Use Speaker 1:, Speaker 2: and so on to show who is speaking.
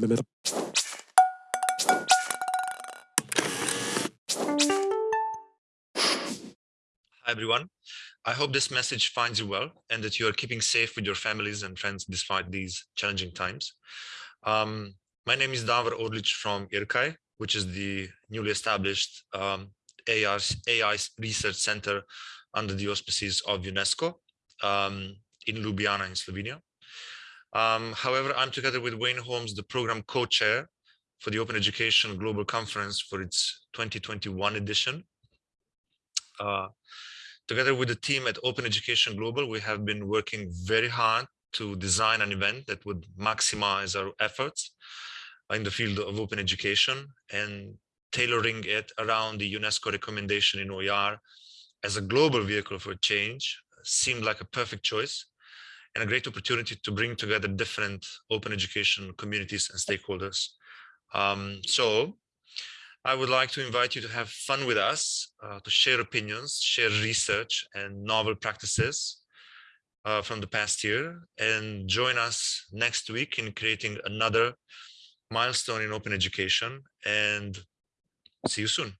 Speaker 1: Hi, everyone. I hope this message finds you well and that you are keeping safe with your families and friends despite these challenging times. Um, my name is Davor Orlic from IRCAI, which is the newly established um, AI, AI Research Center under the auspices of UNESCO um, in Ljubljana in Slovenia. Um, however, I'm together with Wayne Holmes, the program co-chair for the Open Education Global Conference for its 2021 edition. Uh, Together with the team at Open Education Global, we have been working very hard to design an event that would maximize our efforts in the field of open education and tailoring it around the UNESCO recommendation in OER as a global vehicle for change seemed like a perfect choice and a great opportunity to bring together different open education communities and stakeholders. Um, so I would like to invite you to have fun with us, uh, to share opinions, share research and novel practices uh, from the past year, and join us next week in creating another milestone in open education. And see you soon.